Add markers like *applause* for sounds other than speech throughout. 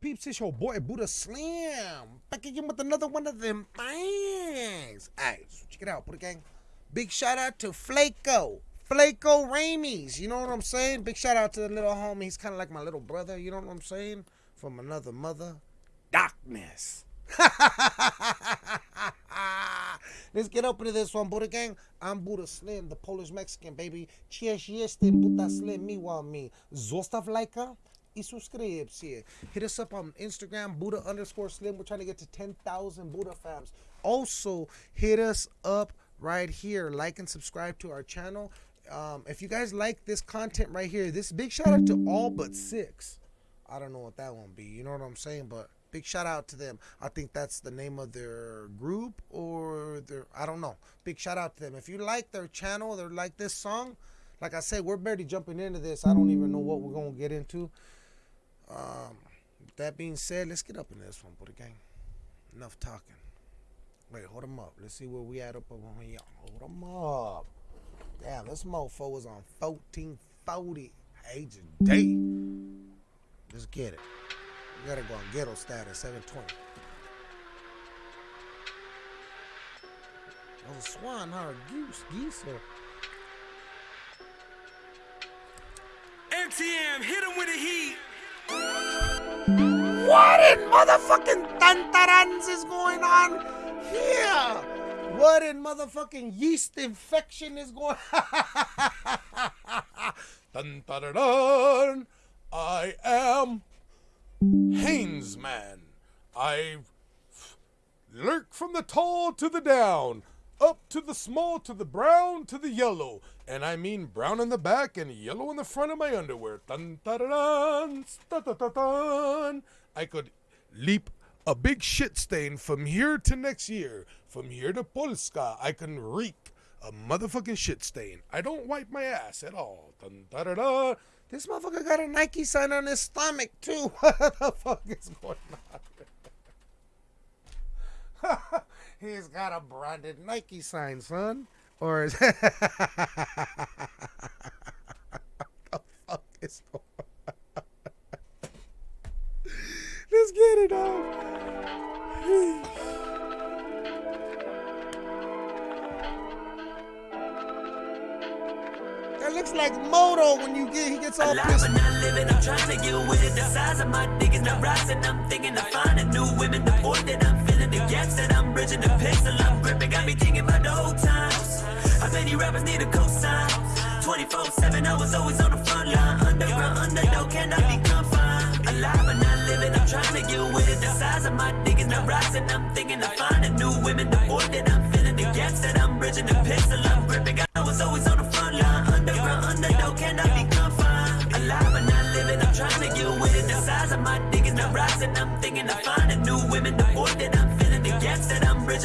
peeps? It's your boy Buddha Slim back again with another one of them things. Alright, so check it out, Buddha Gang. Big shout out to Flaco. Flaco Ramies. You know what I'm saying? Big shout out to the little homie. He's kind of like my little brother. You know what I'm saying? From another mother. Darkness. *laughs* Let's get up into this one, Buddha Gang. I'm Buddha Slim, the Polish Mexican, baby. Cheers, jestem, Buddha Slim, me want me. Zostaw lajka y. Hit us up on Instagram, Buddha underscore Slim. We're trying to get to 10,000 Buddha fams. Also, hit us up right here. Like and subscribe to our channel. Um, if you guys like this content right here, this big shout out to all but six. I don't know what that one be. You know what I'm saying? But big shout out to them. I think that's the name of their group or their I don't know. Big shout out to them. If you like their channel, they like this song. Like I said, we're barely jumping into this. I don't even know what we're gonna get into. Um, that being said, let's get up in this one, Buddha Gang. Enough talking. Wait, hold them up. Let's see where we at up over here. Hold them up. Damn, this mofo was on 1440 HD. Let's get it. We gotta go on ghetto status, 720. That was a swan, huh? A goose, geese, or... MTM, hit him with heat. What in motherfucking tantarans is going on here? What in motherfucking yeast infection is going *laughs* Dun, dun. I am Hainesman. I lurk from the tall to the down, up to the small to the brown to the yellow. And I mean brown in the back and yellow in the front of my underwear. Dun, dun, dun, dun, dun, dun, dun, dun. I could leap a big shit stain from here to next year. From here to Polska, I can reek a motherfucking shit stain. I don't wipe my ass at all. Dun, dun, dun, dun. This motherfucker got a Nike sign on his stomach too. *laughs* What the fuck is going on? He's got a branded Nike sign, son. Or is *laughs* the fuck is? Let's get it off. That looks like Moto when you get he gets all Alive pissed. but not living, I'm trying to get with it. The size of my dick is not rising. I'm thinking of finding new women. The void that I'm I'm bridging, the pistol I'm gripping. Got me thinking about the old times. How many rappers need a cosign? 24 7, I was always on the front line. Underground, underdog, cannot be confined. Alive but not living, I'm trying to get with it. The size of my dick is not rising. I'm thinking of finding new women. The void that I'm feeling, the gaps that I'm bridging, the pistol I'm gripping. I was always on the front line. Underground, underdog, cannot be confined. Alive but not living, I'm trying to get with it. The size of my dick is not rising. I'm thinking of finding new women.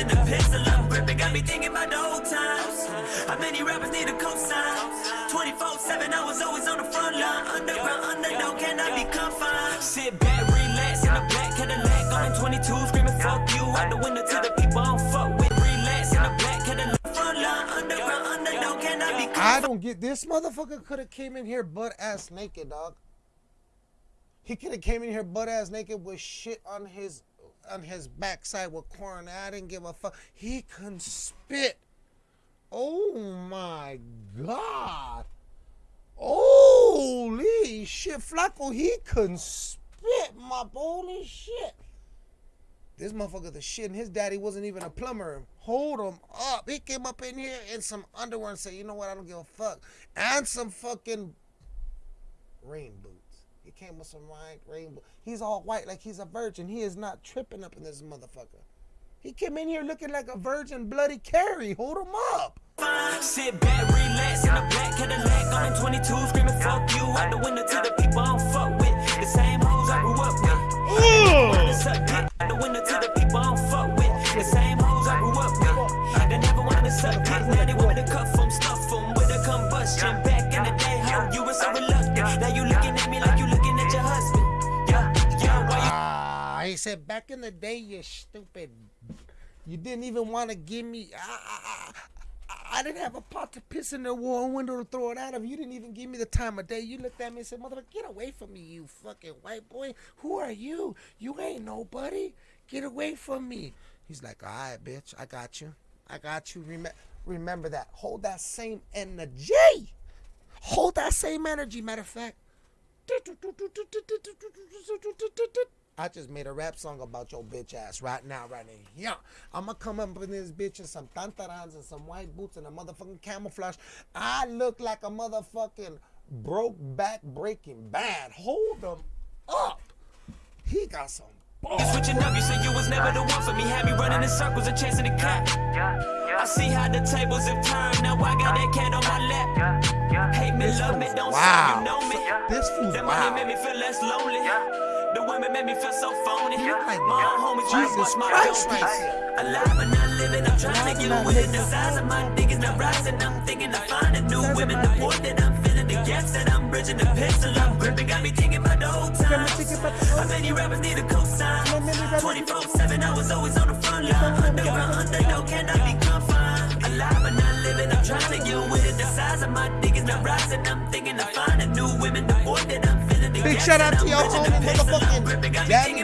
The gripping. Got me thinking about the old times. How many rappers need a cosign? 24 7, I was always on the front line. Underground, underdog, be confined. Sit back, relax in a black Cadillac on the 22, screaming fuck you out the window to the people I don't fuck with. Relax in a black Cadillac front line. Underground, underdog, cannot be I don't get this motherfucker could have came in here butt ass naked, dog. He could have came in here butt ass naked with shit on his on his backside with corn. I didn't give a fuck. He can spit. Oh my god. Holy shit, Flaco, he can spit, my holy shit. This motherfucker the shit, and his daddy wasn't even a plumber. Hold him up. He came up in here in some underwear and said, you know what, I don't give a fuck. And some fucking rain boots. He came with some rain, rain boots. He's all white like he's a virgin. He is not tripping up in this motherfucker. He came in here looking like a virgin bloody Carrie. Hold him up. Sit back, relax in a black Cadillac on the 22, screaming fuck you out the window to the people I don't fuck with. The same hoes I grew up with. Wanna suck dick out the window to the people I don't fuck with. The same hoes I grew up with. They never wanted to suck dick, now they want me to cuff them, stuff them with a combustion. Back in the day, how you were so reluctant. Now you said, back in the day, you stupid. You didn't even want to give me. I, I, I, I didn't have a pot to piss in the wall window to throw it out of. You didn't even give me the time of day. You looked at me and said, "Motherfucker, get away from me, you fucking white boy. Who are you? You ain't nobody. Get away from me." He's like, "All right, bitch, I got you. I got you. Rem- remember that. Hold that same energy. Hold that same energy. Matter of fact." I just made a rap song about your bitch ass right now, right now. Yeah, I'ma come up in this bitch in some tantarans and some white boots and a motherfucking camouflage. I look like a motherfucking broke back breaking bad. Hold them up. He got some balls. Switching up, you said you was never the one for me. Had me running in circles and chasing the cat. I see how the tables have turned. Now I got that cat on my lap. Hate me, love me, don't say you know me. This fool's That money made me feel less lonely. The women made me feel so phony. like My homies trying Jesus watch my Christ dope. right here. Alive but not living, I'm trying to get with it. The size of my is not rising. I'm thinking of finding new women. The point that I'm feeling, the gaps that I'm bridging, the pistol I'm gripping, got me thinking about the old times. How many rappers need a cosign? 24/7, I was always on the front line. Underground, underdog, cannot be confined. Alive but not living, I'm trying to get with it. The size of my is not rising. I'm thinking of finding new women. The point that I'm feeling, the Big shout out to y'all homie, motherfucking Daddy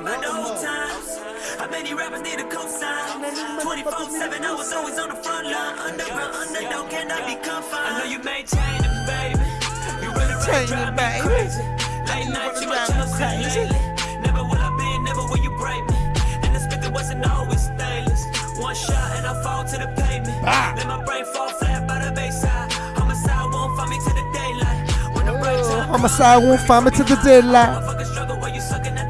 How many rappers need a 24-7, I was always on the front line Underground, underdog, cannot be confined I know you maintain it, baby You really, drive me crazy. Late night, you On my side, won't find me to the deadline. You sucking the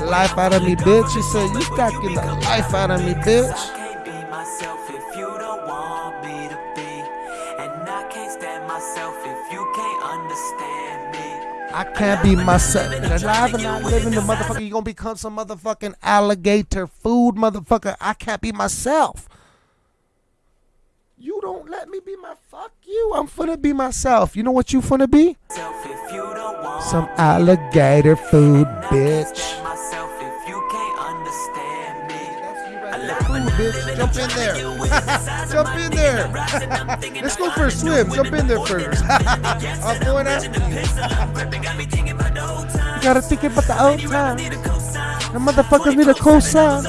life out of me, bitch. You said you sucking the life out of me, bitch. I can't be myself. if you don't want me to be. And alive and not living, the motherfucker, you gonna become some motherfucking alligator food, motherfucker. I can't be myself. You don't let me be my fuck you. I'm finna be myself. You know what you finna be? If you don't want Some alligator food, bitch. stand if you can't understand me. Food, bitch. *laughs* *laughs* Jump in there. Jump in there. Let's go for a swim. Jump in there first. I'm going out. Gotta think about the old time. The motherfuckers need a cosign.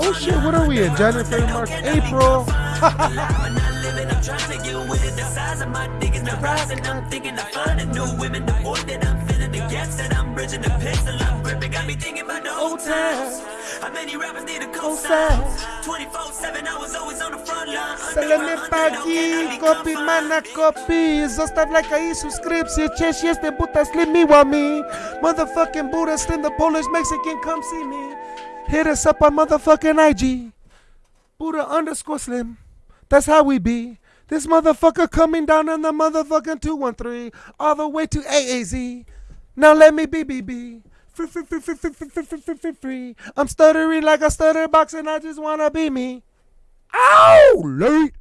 Oh shit, what are we in? January, February, March, April. *laughs* I'm trying to get with it. The size of my dick is not rising I'm thinking of finding new women. The void that I'm feeling, The gaps that I'm bridging The pencil I'm gripping Got me thinking about the old times. How many rappers need a co-sign? 24-7 I was always on the front line. Salemy pagi, kopi mana kopi Zostaw like i subskrypcję Cześć, jestem Buddha, slim miłami Motherfucking Buddha, slim the Polish Mexican Come see me. Hit us up on motherfucking IG Buddha underscore slim. That's how we be. This motherfucker coming down in the motherfucking 213 All the way to AAZ Now let me be, be, be free, free, free, free, free, free, free, free, free, free I'm stuttering like a stutter box and I just wanna be me Ow! Late.